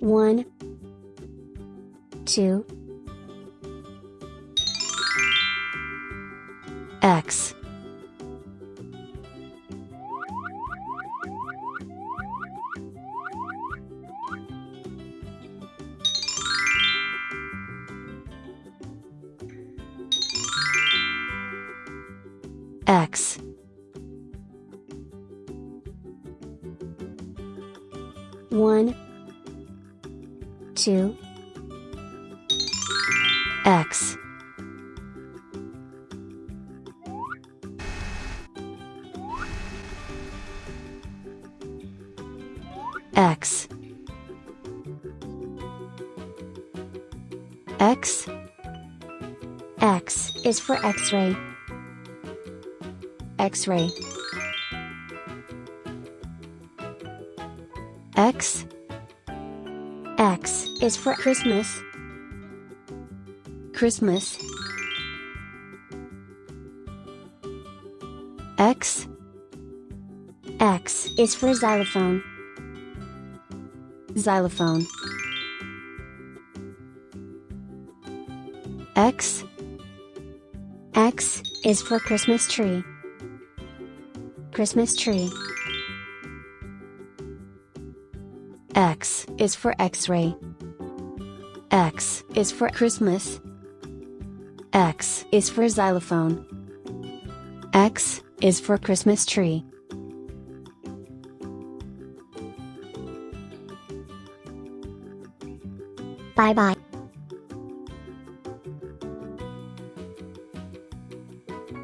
One, two, X. X. One, two, X X X X is for X-ray. X-ray. X X is for Christmas. Christmas X X is for xylophone. Xylophone X X is for Christmas tree. Christmas tree. X is for X-ray. X is for Christmas. X is for xylophone. X is for Christmas tree. Bye bye.